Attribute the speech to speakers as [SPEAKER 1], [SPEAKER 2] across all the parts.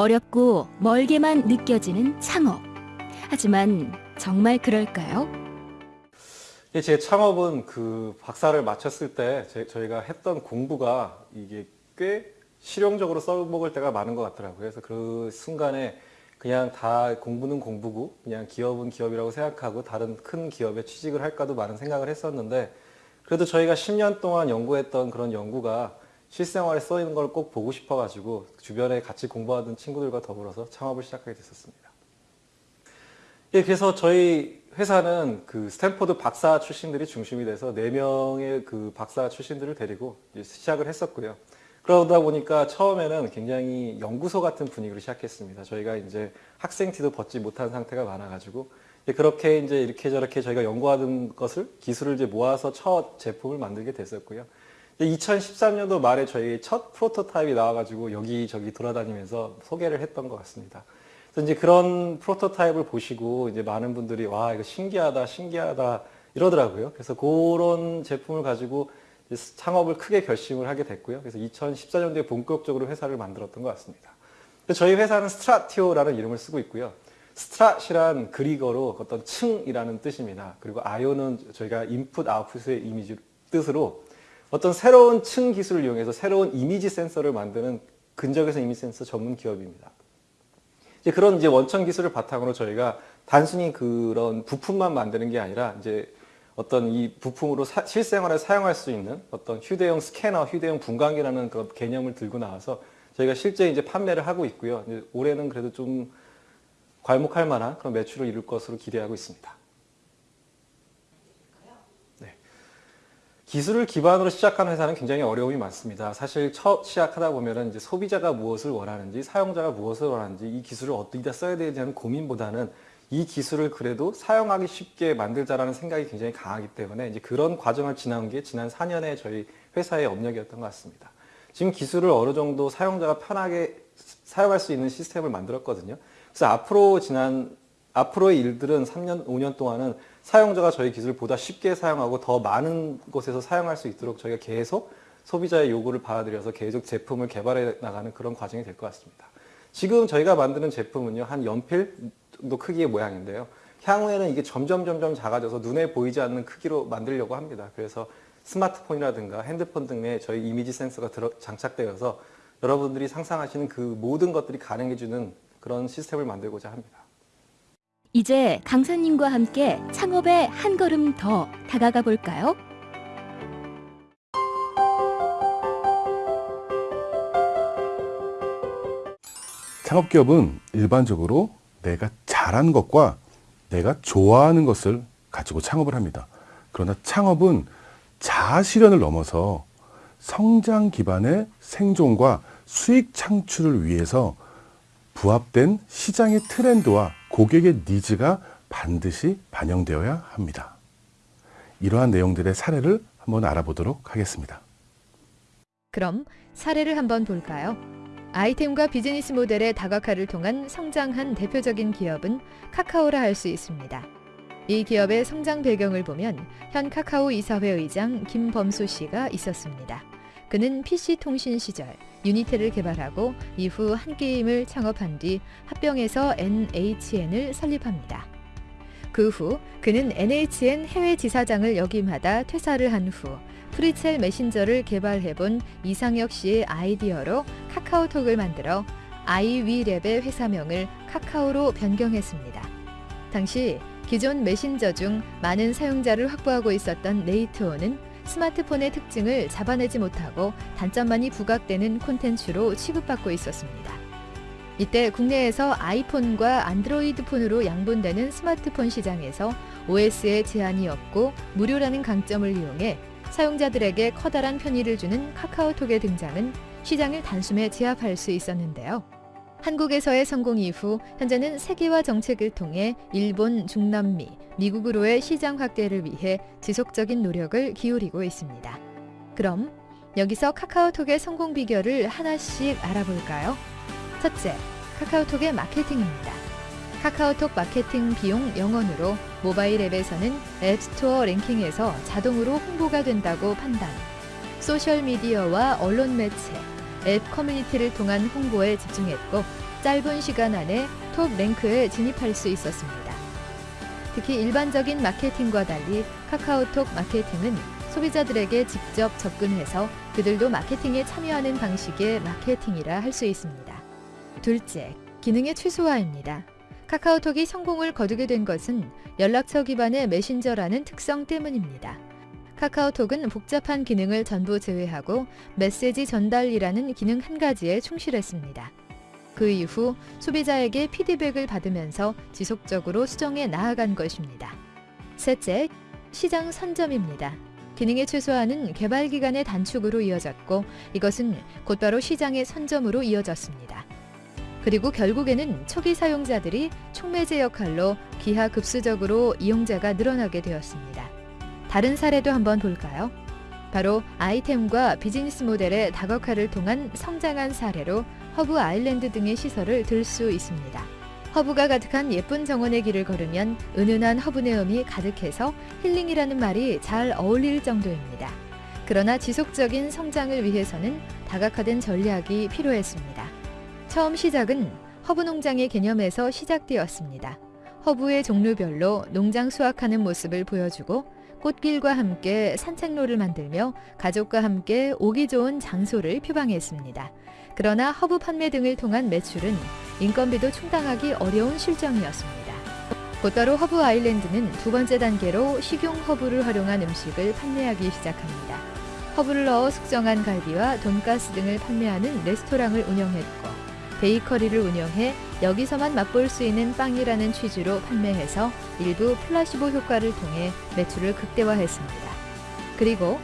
[SPEAKER 1] 어렵고 멀게만 느껴지는 창업. 하지만 정말 그럴까요?
[SPEAKER 2] 예, 제 창업은 그 박사를 마쳤을 때 제, 저희가 했던 공부가 이게 꽤 실용적으로 써먹을 때가 많은 것 같더라고요. 그래서 그 순간에 그냥 다 공부는 공부고 그냥 기업은 기업이라고 생각하고 다른 큰 기업에 취직을 할까도 많은 생각을 했었는데 그래도 저희가 10년 동안 연구했던 그런 연구가 실생활에 쓰이는 걸 꼭 보고 싶어가지고 주변에 같이 공부하던 친구들과 더불어서 창업을 시작하게 됐었습니다. 예, 그래서 저희 회사는 그 스탠포드 박사 출신들이 중심이 돼서 4명의 그 박사 출신들을 데리고 시작을 했었고요. 그러다 보니까 처음에는 굉장히 연구소 같은 분위기로 시작했습니다. 저희가 이제 학생 티도 벗지 못한 상태가 많아가지고 그렇게 이제 이렇게 저렇게 저희가 연구하던 것을 기술을 이제 모아서 첫 제품을 만들게 됐었고요. 2013년도 말에 저희 첫 프로토타입이 나와가지고 여기저기 돌아다니면서 소개를 했던 것 같습니다. 그래서 이제 그런 프로토타입을 보시고 이제 많은 분들이 와 이거 신기하다 신기하다 이러더라고요. 그래서 그런 제품을 가지고 창업을 크게 결심을 하게 됐고요. 그래서 2014년도에 본격적으로 회사를 만들었던 것 같습니다. 저희 회사는 스트라티오라는 이름을 쓰고 있고요. 스트라티란 그리스어로 어떤 층이라는 뜻입니다. 그리고 IO는 저희가 인풋 아웃풋의 이미지 뜻으로 어떤 새로운 층 기술을 이용해서 새로운 이미지 센서를 만드는 근적에서 이미지 센서 전문 기업입니다. 이제 그런 이제 원천 기술을 바탕으로 저희가 단순히 그런 부품만 만드는 게 아니라 이제 어떤 이 부품으로 사, 실생활에 사용할 수 있는 어떤 휴대용 스캐너, 휴대용 분광기라는 그 개념을 들고 나와서 저희가 실제 이제 판매를 하고 있고요. 올해는 그래도 좀 괄목할 만한 그런 매출을 이룰 것으로 기대하고 있습니다. 기술을 기반으로 시작한 회사는 굉장히 어려움이 많습니다. 사실 첫 시작하다 보면은 이제 소비자가 무엇을 원하는지, 사용자가 무엇을 원하는지, 이 기술을 어디다 써야 되는지 고민보다는 이 기술을 그래도 사용하기 쉽게 만들자라는 생각이 굉장히 강하기 때문에 이제 그런 과정을 지나온 게 지난 4년의 저희 회사의 업력이었던 것 같습니다. 지금 기술을 어느 정도 사용자가 편하게 사용할 수 있는 시스템을 만들었거든요. 그래서 앞으로 지난 앞으로의 일들은 3년, 5년 동안은 사용자가 저희 기술을 보다 쉽게 사용하고 더 많은 곳에서 사용할 수 있도록 저희가 계속 소비자의 요구를 받아들여서 계속 제품을 개발해 나가는 그런 과정이 될 것 같습니다. 지금 저희가 만드는 제품은요, 한 연필 정도 크기의 모양인데요. 향후에는 이게 점점 점점 작아져서 눈에 보이지 않는 크기로 만들려고 합니다. 그래서 스마트폰이라든가 핸드폰 등에 저희 이미지 센서가 들어, 장착되어서 여러분들이 상상하시는 그 모든 것들이 가능해주는 그런 시스템을 만들고자 합니다.
[SPEAKER 1] 이제 강사님과 함께 창업에 한 걸음 더 다가가 볼까요?
[SPEAKER 3] 창업기업은 일반적으로 내가 잘하는 것과 내가 좋아하는 것을 가지고 창업을 합니다. 그러나 창업은 자아 실현을 넘어서 성장 기반의 생존과 수익 창출을 위해서 부합된 시장의 트렌드와 고객의 니즈가 반드시 반영되어야 합니다. 이러한 내용들의 사례를 한번 알아보도록 하겠습니다.
[SPEAKER 4] 그럼 사례를 한번 볼까요? 아이템과 비즈니스 모델의 다각화를 통한 성장한 대표적인 기업은 카카오라 할 수 있습니다. 이 기업의 성장 배경을 보면 현 카카오 이사회 의장 김범수 씨가 있었습니다. 그는 PC통신 시절 유니텔을 개발하고 이후 한게임을 창업한 뒤 합병해서 NHN을 설립합니다. 그 후 그는 NHN 해외 지사장을 역임하다 퇴사를 한 후 프리첼 메신저를 개발해본 이상혁 씨의 아이디어로 카카오톡을 만들어 아이위랩의 회사명을 카카오로 변경했습니다. 당시 기존 메신저 중 많은 사용자를 확보하고 있었던 네이트온은 스마트폰의 특징을 잡아내지 못하고 단점만이 부각되는 콘텐츠로 취급받고 있었습니다. 이때 국내에서 아이폰과 안드로이드 폰으로 양분되는 스마트폰 시장에서 OS에 제한이 없고 무료라는 강점을 이용해 사용자들에게 커다란 편의를 주는 카카오톡의 등장은 시장을 단숨에 제압할 수 있었는데요. 한국에서의 성공 이후 현재는 세계화 정책을 통해 일본, 중남미, 미국으로의 시장 확대를 위해 지속적인 노력을 기울이고 있습니다. 그럼 여기서 카카오톡의 성공 비결을 하나씩 알아볼까요? 첫째, 카카오톡의 마케팅입니다. 카카오톡 마케팅 비용 0원으로 모바일 앱에서는 앱스토어 랭킹에서 자동으로 홍보가 된다고 판단. 소셜미디어와 언론 매체, 앱 커뮤니티를 통한 홍보에 집중했고 짧은 시간 안에 톱 랭크에 진입할 수 있었습니다. 특히 일반적인 마케팅과 달리 카카오톡 마케팅은 소비자들에게 직접 접근해서 그들도 마케팅에 참여하는 방식의 마케팅이라 할 수 있습니다. 둘째, 기능의 최소화입니다. 카카오톡이 성공을 거두게 된 것은 연락처 기반의 메신저라는 특성 때문입니다. 카카오톡은 복잡한 기능을 전부 제외하고 메시지 전달이라는 기능 한 가지에 충실했습니다. 그 이후 소비자에게 피드백을 받으면서 지속적으로 수정해 나아간 것입니다. 셋째, 시장 선점입니다. 기능의 최소화는 개발 기간의 단축으로 이어졌고 이것은 곧바로 시장의 선점으로 이어졌습니다. 그리고 결국에는 초기 사용자들이 촉매제 역할로 기하급수적으로 이용자가 늘어나게 되었습니다. 다른 사례도 한번 볼까요? 바로 아이템과 비즈니스 모델의 다각화를 통한 성장한 사례로 허브 아일랜드 등의 시설을 들 수 있습니다. 허브가 가득한 예쁜 정원의 길을 걸으면 은은한 허브 내음이 가득해서 힐링이라는 말이 잘 어울릴 정도입니다. 그러나 지속적인 성장을 위해서는 다각화된 전략이 필요했습니다. 처음 시작은 허브 농장의 개념에서 시작되었습니다. 허브의 종류별로 농장 수확하는 모습을 보여주고 꽃길과 함께 산책로를 만들며 가족과 함께 오기 좋은 장소를 표방했습니다. 그러나 허브 판매 등을 통한 매출은 인건비도 충당하기 어려운 실정이었습니다. 곧바로 허브 아일랜드는 두 번째 단계로 식용 허브를 활용한 음식을 판매하기 시작합니다. 허브를 넣어 숙성한 갈비와 돈가스 등을 판매하는 레스토랑을 운영했고 베이커리를 운영해 여기서만 맛볼 수 있는 빵이라는 취지로 판매해서 일부 플라시보 효과를 통해 매출을 극대화했습니다. 그리고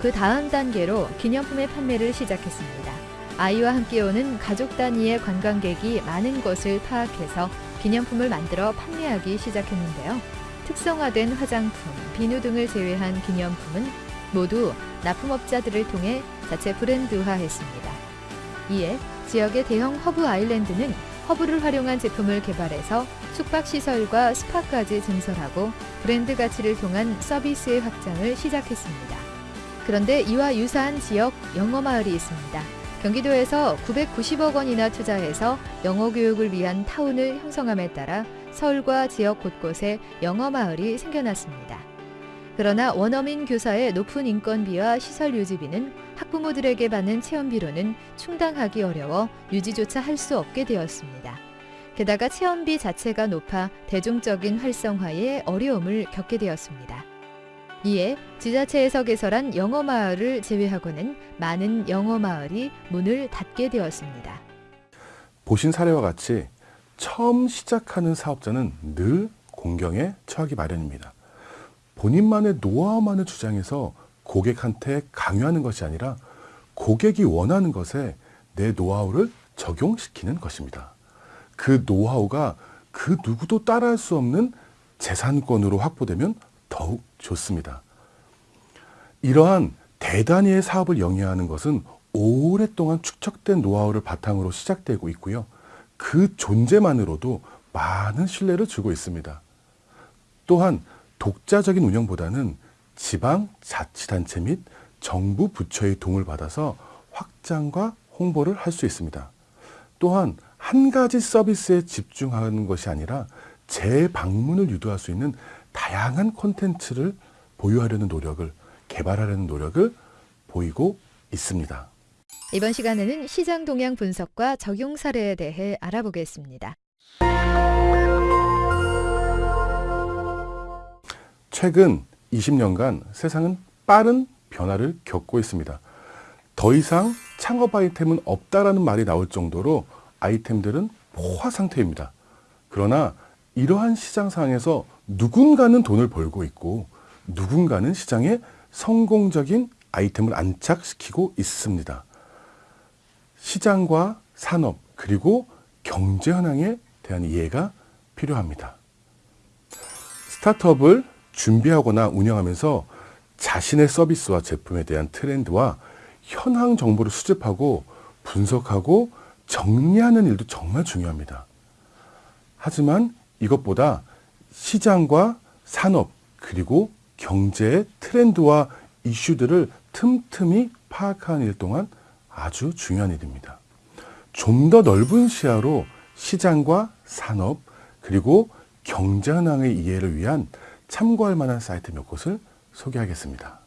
[SPEAKER 4] 그 다음 단계로 기념품의 판매를 시작했습니다. 아이와 함께 오는 가족 단위의 관광객이 많은 것을 파악해서 기념품을 만들어 판매하기 시작했는데요. 특성화된 화장품, 비누 등을 제외한 기념품은 모두 납품업자들을 통해 자체 브랜드화했습니다. 이에 지역의 대형 허브 아일랜드는 허브를 활용한 제품을 개발해서 숙박시설과 스파까지 증설하고 브랜드 가치를 통한 서비스의 확장을 시작했습니다. 그런데 이와 유사한 지역 영어마을이 있습니다. 경기도에서 990억 원이나 투자해서 영어 교육을 위한 타운을 형성함에 따라 서울과 지역 곳곳에 영어 마을이 생겨났습니다. 그러나 원어민 교사의 높은 인건비와 시설 유지비는 학부모들에게 받는 체험비로는 충당하기 어려워 유지조차 할 수 없게 되었습니다. 게다가 체험비 자체가 높아 대중적인 활성화에 어려움을 겪게 되었습니다. 이에 지자체에서 개설한 영어 마을을 제외하고는 많은 영어 마을이 문을 닫게 되었습니다.
[SPEAKER 3] 보신 사례와 같이 처음 시작하는 사업자는 늘 공경에 처하기 마련입니다. 본인만의 노하우만을 주장해서 고객한테 강요하는 것이 아니라 고객이 원하는 것에 내 노하우를 적용시키는 것입니다. 그 노하우가 그 누구도 따라할 수 없는 재산권으로 확보되면 더욱 좋습니다. 이러한 대단위의 사업을 영위하는 것은 오랫동안 축적된 노하우를 바탕으로 시작되고 있고요. 그 존재만으로도 많은 신뢰를 주고 있습니다. 또한 독자적인 운영보다는 지방 자치단체 및 정부 부처의 도움을 받아서 확장과 홍보를 할 수 있습니다. 또한 한 가지 서비스에 집중하는 것이 아니라 재방문을 유도할 수 있는 다양한 콘텐츠를 보유하려는 노력을 개발하려는 노력을 보이고 있습니다.
[SPEAKER 4] 이번 시간에는 시장 동향 분석과 적용 사례에 대해 알아보겠습니다.
[SPEAKER 3] 최근 20년간 세상은 빠른 변화를 겪고 있습니다. 더 이상 창업 아이템은 없다라는 말이 나올 정도로 아이템들은 포화 상태입니다. 그러나 이러한 시장 상황에서 누군가는 돈을 벌고 있고 누군가는 시장에 성공적인 아이템을 안착시키고 있습니다. 시장과 산업 그리고 경제 현황에 대한 이해가 필요합니다. 스타트업을 준비하거나 운영하면서 자신의 서비스와 제품에 대한 트렌드와 현황 정보를 수집하고 분석하고 정리하는 일도 정말 중요합니다. 하지만 이것보다 시장과 산업 그리고 경제의 트렌드와 이슈들을 틈틈이 파악하는 일 동안 아주 중요한 일입니다. 좀 더 넓은 시야로 시장과 산업 그리고 경제현황의 이해를 위한 참고할 만한 사이트 몇 곳을 소개하겠습니다.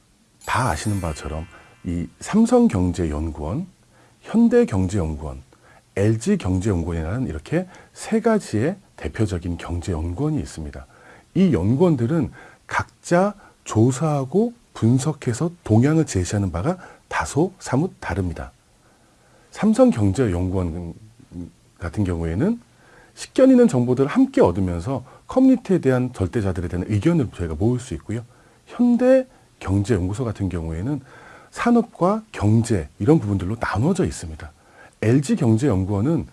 [SPEAKER 3] 다 아시는 바처럼 이 삼성경제연구원, 현대경제연구원, LG경제연구원이라는 이렇게 세 가지의 대표적인 경제연구원이 있습니다. 이 연구원들은 각자 조사하고 분석해서 동향을 제시하는 바가 다소 사뭇 다릅니다. 삼성경제연구원 같은 경우에는 식견 있는 정보들을 함께 얻으면서 커뮤니티에 대한 절대자들에 대한 의견을 저희가 모을 수 있고요. 현대 경제연구소 같은 경우에는 산업과 경제 이런 부분들로 나눠져 있습니다. LG경제연구원은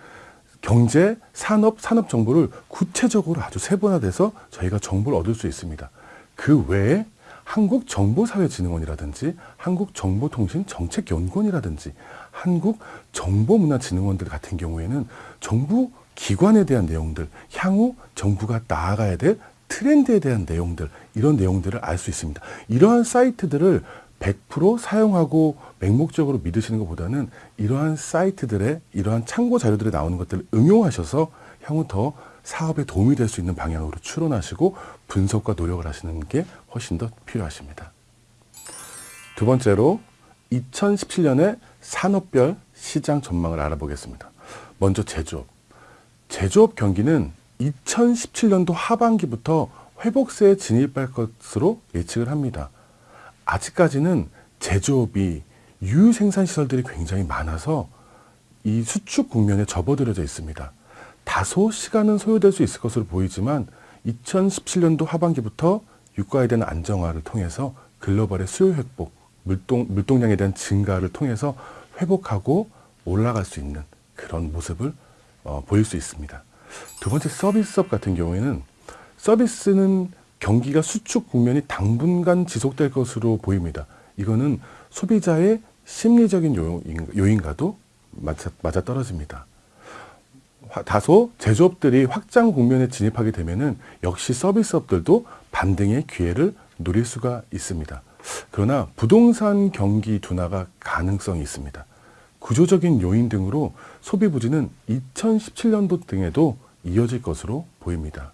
[SPEAKER 3] 경제, 산업, 산업 정보를 구체적으로 아주 세분화돼서 저희가 정보를 얻을 수 있습니다. 그 외에 한국정보사회진흥원이라든지 한국정보통신정책연구원이라든지 한국정보문화진흥원들 같은 경우에는 정부 기관에 대한 내용들, 향후 정부가 나아가야 될 트렌드에 대한 내용들, 이런 내용들을 알 수 있습니다. 이러한 사이트들을 100% 사용하고 맹목적으로 믿으시는 것보다는 이러한 사이트들의 이러한 참고 자료들에 나오는 것들을 응용하셔서 향후 더 사업에 도움이 될 수 있는 방향으로 추론하시고 분석과 노력을 하시는 게 훨씬 더 필요하십니다. 두 번째로 2017년의 산업별 시장 전망을 알아보겠습니다. 먼저 제조업. 제조업 경기는 2017년도 하반기부터 회복세에 진입할 것으로 예측을 합니다. 아직까지는 제조업이 유생산 시설들이 굉장히 많아서 이 수축 국면에 접어들어져 있습니다. 다소 시간은 소요될 수 있을 것으로 보이지만 2017년도 하반기부터 유가에 대한 안정화를 통해서 글로벌의 수요 회복, 물동, 물동량에 대한 증가를 통해서 회복하고 올라갈 수 있는 그런 모습을 어, 보일 수 있습니다. 두 번째 서비스업 같은 경우에는 서비스는 경기가 수축 국면이 당분간 지속될 것으로 보입니다. 이거는 소비자의 심리적인 요인, 요인과도 맞아, 떨어집니다. 다소 제조업들이 확장 국면에 진입하게 되면은 역시 서비스업들도 반등의 기회를 노릴 수가 있습니다. 그러나 부동산 경기 둔화가 가능성이 있습니다. 구조적인 요인 등으로 소비 부진은 2017년도 등에도 이어질 것으로 보입니다.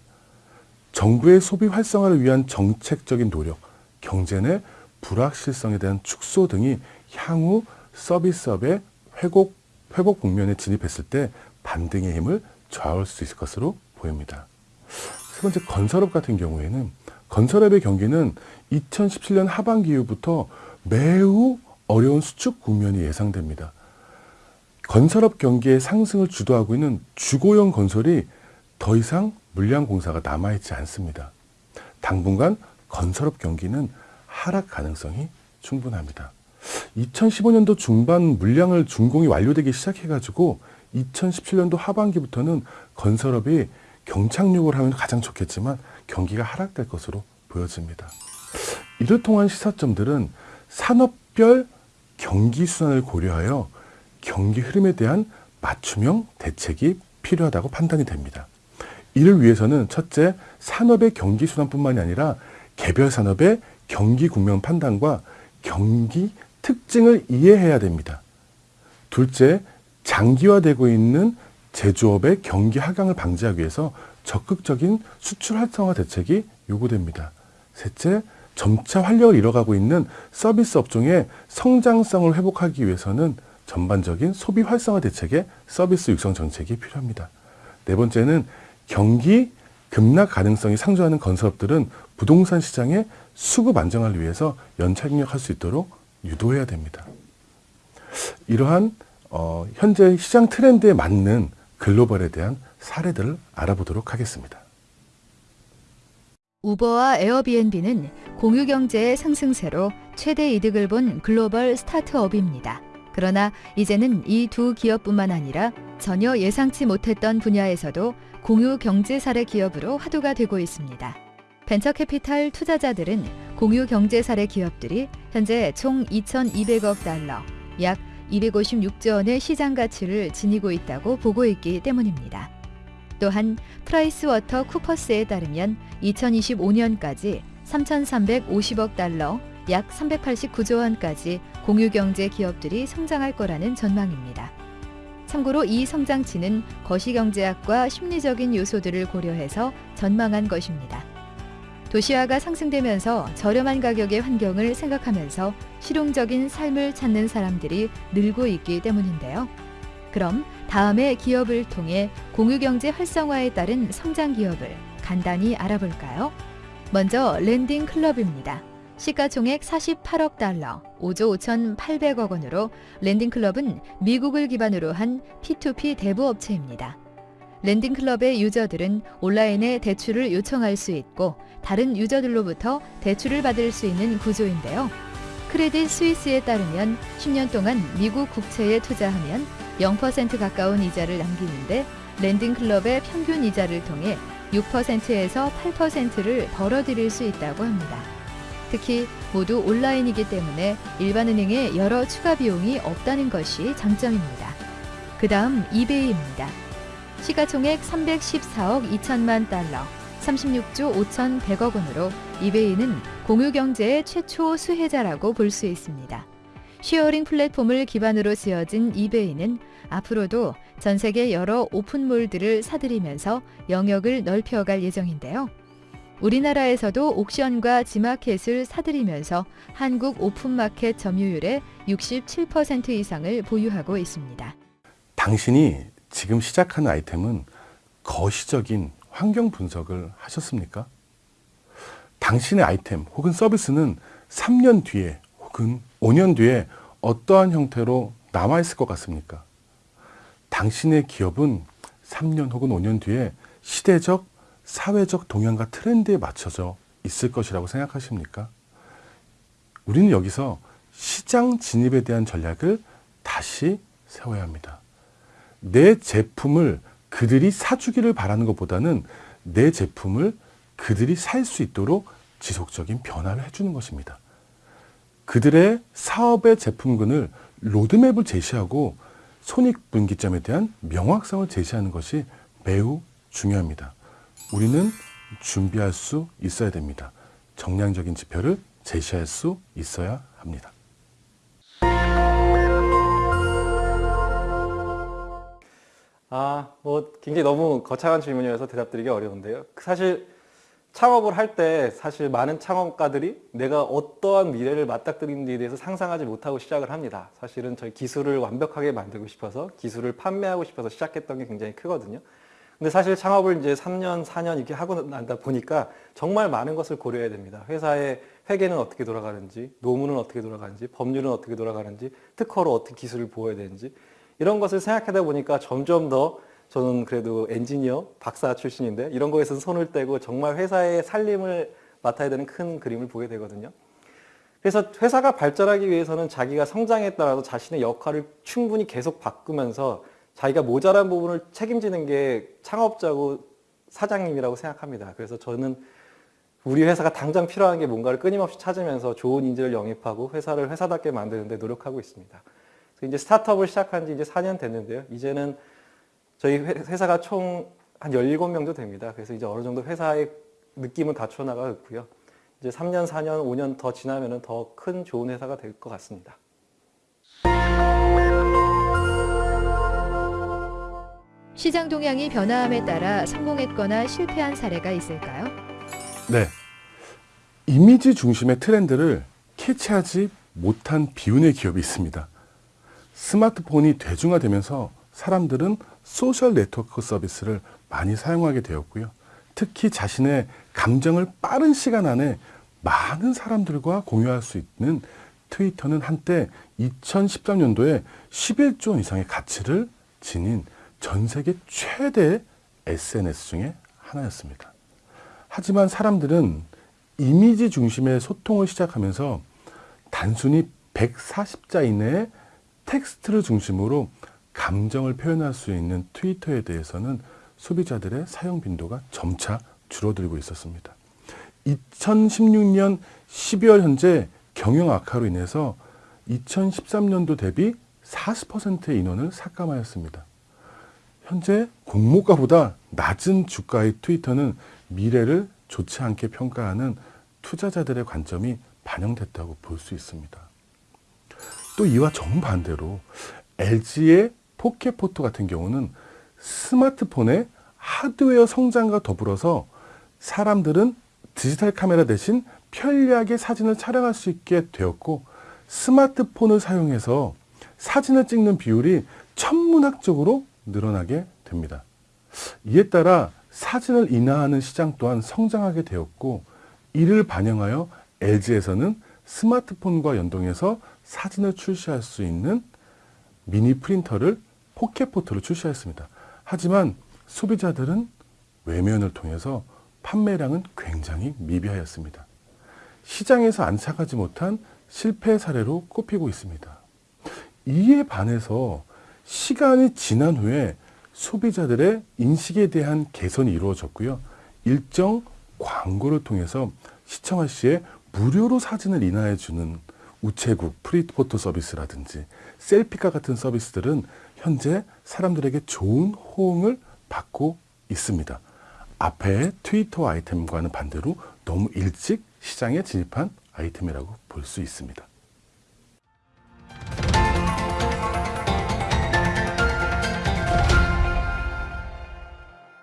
[SPEAKER 3] 정부의 소비 활성화를 위한 정책적인 노력, 경제 내 불확실성에 대한 축소 등이 향후 서비스업의 회복, 회복 국면에 진입했을 때 반등의 힘을 좌우할 수 있을 것으로 보입니다. 세 번째 건설업 같은 경우에는 건설업의 경기는 2017년 하반기 이후부터 매우 어려운 수축 국면이 예상됩니다. 건설업 경기의 상승을 주도하고 있는 주거용 건설이 더 이상 물량 공사가 남아있지 않습니다. 당분간 건설업 경기는 하락 가능성이 충분합니다. 2015년도 중반 물량을 준공이 완료되기 시작해가지고 2017년도 하반기부터는 건설업이 경착륙을 하면 가장 좋겠지만 경기가 하락될 것으로 보여집니다. 이를 통한 시사점들은 산업별 경기 순환을 고려하여 경기 흐름에 대한 맞춤형 대책이 필요하다고 판단이 됩니다. 이를 위해서는 첫째, 산업의 경기 순환뿐만이 아니라 개별 산업의 경기 국면 판단과 경기 특징을 이해해야 됩니다. 둘째, 장기화되고 있는 제조업의 경기 하강을 방지하기 위해서 적극적인 수출 활성화 대책이 요구됩니다. 셋째, 점차 활력을 잃어가고 있는 서비스 업종의 성장성을 회복하기 위해서는 전반적인 소비 활성화 대책의 서비스 육성 정책이 필요합니다. 네 번째는 경기 급락 가능성이 상존하는 건설업들은 부동산 시장의 수급 안정화를 위해서 연착륙할 수 있도록 유도해야 됩니다. 이러한 어, 현재 시장 트렌드에 맞는 글로벌에 대한 사례들을 알아보도록 하겠습니다.
[SPEAKER 4] 우버와 에어비앤비는 공유 경제의 상승세로 최대 이득을 본 글로벌 스타트업입니다. 그러나 이제는 이 두 기업뿐만 아니라 전혀 예상치 못했던 분야에서도 공유 경제 사례 기업으로 화두가 되고 있습니다. 벤처 캐피탈 투자자들은 공유 경제 사례 기업들이 현재 총 2,200억 달러, 약 256조 원의 시장 가치를 지니고 있다고 보고 있기 때문입니다. 또한 프라이스 워터 쿠퍼스에 따르면 2025년까지 3,350억 달러, 약 389조 원까지 공유경제 기업들이 성장할 거라는 전망입니다. 참고로 이 성장치는 거시경제학과 심리적인 요소들을 고려해서 전망한 것입니다. 도시화가 상승되면서 저렴한 가격의 환경을 생각하면서 실용적인 삶을 찾는 사람들이 늘고 있기 때문인데요. 그럼 다음에 기업을 통해 공유경제 활성화에 따른 성장 기업을 간단히 알아볼까요? 먼저 렌딩 클럽입니다. 시가총액 48억 달러, 5조 5,800억 원으로 렌딩 클럽은 미국을 기반으로 한 P2P 대부 업체입니다. 렌딩 클럽의 유저들은 온라인에 대출을 요청할 수 있고 다른 유저들로부터 대출을 받을 수 있는 구조인데요. 크레딧 스위스에 따르면 10년 동안 미국 국채에 투자하면 0% 가까운 이자를 남기는데 렌딩 클럽의 평균 이자를 통해 6%에서 8%를 벌어들일 수 있다고 합니다. 특히 모두 온라인이기 때문에 일반 은행에 여러 추가 비용이 없다는 것이 장점입니다. 그 다음 이베이입니다. 시가총액 314억 2천만 달러, 36조 5,100억 원으로 이베이는 공유경제의 최초 수혜자라고 볼 수 있습니다. sharing 플랫폼을 기반으로 지어진 이베이는 앞으로도 전 세계 여러 오픈몰들을 사들이면서 영역을 넓혀갈 예정인데요. 우리나라에서도 옥션과 지마켓을 사들이면서 한국 오픈마켓 점유율의 67% 이상을 보유하고 있습니다.
[SPEAKER 3] 당신이 지금 시작하는 아이템은 거시적인 환경 분석을 하셨습니까? 당신의 아이템 혹은 서비스는 3년 뒤에 혹은 5년 뒤에 어떠한 형태로 남아있을 것 같습니까? 당신의 기업은 3년 혹은 5년 뒤에 시대적, 사회적 동향과 트렌드에 맞춰져 있을 것이라고 생각하십니까? 우리는 여기서 시장 진입에 대한 전략을 다시 세워야 합니다. 내 제품을 그들이 사주기를 바라는 것보다는 내 제품을 그들이 살 수 있도록 지속적인 변화를 해주는 것입니다. 그들의 사업의 제품군을 로드맵을 제시하고 손익분기점에 대한 명확성을 제시하는 것이 매우 중요합니다. 우리는 준비할 수 있어야 됩니다. 정량적인 지표를 제시할 수 있어야 합니다.
[SPEAKER 2] 아, 뭐 굉장히 너무 거창한 질문이어서 대답드리기 어려운데요. 사실 창업을 할 때 사실 많은 창업가들이 내가 어떠한 미래를 맞닥뜨리는지에 대해서 상상하지 못하고 시작을 합니다. 사실은 저희 기술을 완벽하게 만들고 싶어서 기술을 판매하고 싶어서 시작했던 게 굉장히 크거든요. 근데 사실 창업을 이제 3년, 4년 이렇게 하고 난다 보니까 정말 많은 것을 고려해야 됩니다. 회사의 회계는 어떻게 돌아가는지, 노무는 어떻게 돌아가는지, 법률은 어떻게 돌아가는지, 특허로 어떻게 기술을 보여야 되는지 이런 것을 생각하다 보니까 점점 더 저는 그래도 엔지니어, 박사 출신인데 이런 거에서 손을 떼고 정말 회사의 살림을 맡아야 되는 큰 그림을 보게 되거든요. 그래서 회사가 발전하기 위해서는 자기가 성장에 따라서 자신의 역할을 충분히 계속 바꾸면서 자기가 모자란 부분을 책임지는 게 창업자고 사장님이라고 생각합니다. 그래서 저는 우리 회사가 당장 필요한 게 뭔가를 끊임없이 찾으면서 좋은 인재를 영입하고 회사를 회사답게 만드는데 노력하고 있습니다. 이제 스타트업을 시작한 지 이제 4년 됐는데요. 이제는 저희 회사가 총 한 17명 정도 됩니다. 그래서 이제 어느 정도 회사의 느낌을 갖춰 나가고 있고요. 이제 3년, 4년, 5년 더 지나면은 더큰 좋은 회사가 될 것 같습니다.
[SPEAKER 4] 시장 동향이 변화함에 따라 성공했거나 실패한 사례가 있을까요?
[SPEAKER 3] 네. 이미지 중심의 트렌드를 캐치하지 못한 비운의 기업이 있습니다. 스마트폰이 대중화되면서 사람들은 소셜 네트워크 서비스를 많이 사용하게 되었고요. 특히 자신의 감정을 빠른 시간 안에 많은 사람들과 공유할 수 있는 트위터는 한때 2013년도에 11조 원 이상의 가치를 지닌 전 세계 최대 SNS 중에 하나였습니다. 하지만 사람들은 이미지 중심의 소통을 시작하면서 단순히 140자 이내의 텍스트를 중심으로 감정을 표현할 수 있는 트위터에 대해서는 소비자들의 사용 빈도가 점차 줄어들고 있었습니다. 2016년 12월 현재 경영 악화로 인해서 2013년도 대비 40%의 인원을 삭감하였습니다. 현재 공모가보다 낮은 주가의 트위터는 미래를 좋지 않게 평가하는 투자자들의 관점이 반영됐다고 볼 수 있습니다. 또 이와 정반대로 LG의 포켓포토 같은 경우는 스마트폰의 하드웨어 성장과 더불어서 사람들은 디지털 카메라 대신 편리하게 사진을 촬영할 수 있게 되었고 스마트폰을 사용해서 사진을 찍는 비율이 천문학적으로 늘어나게 됩니다. 이에 따라 사진을 인화하는 시장 또한 성장하게 되었고 이를 반영하여 LG에서는 스마트폰과 연동해서 사진을 출시할 수 있는 미니 프린터를 포켓포토로 출시했습니다. 하지만 소비자들은 외면을 통해서 판매량은 굉장히 미비하였습니다. 시장에서 안착하지 못한 실패 사례로 꼽히고 있습니다. 이에 반해서 시간이 지난 후에 소비자들의 인식에 대한 개선이 이루어졌고요. 일정 광고를 통해서 시청할 시에 무료로 사진을 인하해 주는 우체국 프리포토 서비스라든지 셀피카 같은 서비스들은 현재 사람들에게 좋은 호응을 받고 있습니다. 앞에 트위터 아이템과는 반대로 너무 일찍 시장에 진입한 아이템이라고 볼 수 있습니다.